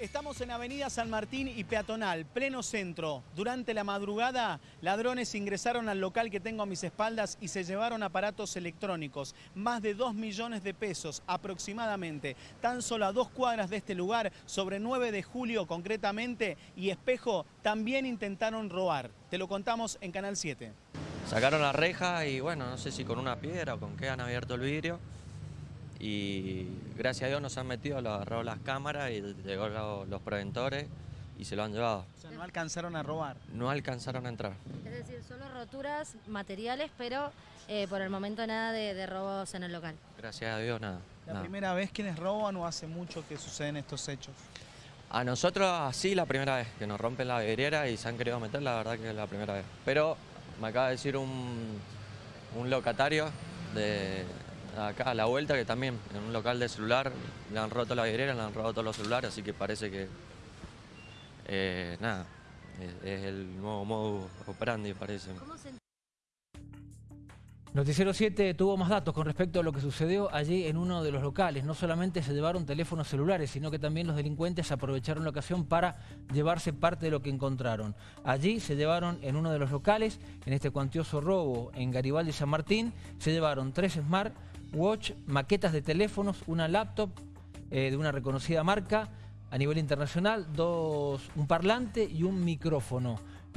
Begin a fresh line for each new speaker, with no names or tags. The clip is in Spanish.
Estamos en Avenida San Martín y Peatonal, pleno centro. Durante la madrugada, ladrones ingresaron al local que tengo a mis espaldas y se llevaron aparatos electrónicos. Más de 2 millones de pesos aproximadamente. Tan solo a dos cuadras de este lugar, sobre 9 de julio concretamente, y Espejo también intentaron robar. Te lo contamos en Canal 7.
Sacaron la reja y bueno, no sé si con una piedra o con qué han abierto el vidrio y gracias a Dios nos han metido, lo agarrado las cámaras y llegó lo- los preventores y se lo han llevado.
O sea, no alcanzaron a robar.
No alcanzaron a entrar.
Es decir, solo roturas materiales, pero eh, por el momento nada de, de robos en el local.
Gracias a Dios nada.
¿La
nada.
primera vez quienes roban o hace mucho que suceden estos hechos?
A nosotros sí la primera vez que nos rompen la vidriera y se han querido meter, la verdad que es la primera vez. Pero me acaba de decir un, un locatario de acá a la vuelta que también en un local de celular le han roto la vidriera, le han robado todos los celulares, así que parece que eh, nada, es, es el nuevo modo operandi parece.
¿Cómo se
Noticiero 7 tuvo más datos con respecto a lo que sucedió allí en uno de los locales. No solamente se llevaron teléfonos celulares, sino que también los delincuentes aprovecharon la ocasión para llevarse parte de lo que encontraron. Allí se llevaron en uno de los locales, en este cuantioso robo en Garibaldi San Martín, se llevaron tres Smart Watch, maquetas de teléfonos, una laptop eh, de una reconocida marca a nivel internacional, dos, un parlante y un micrófono.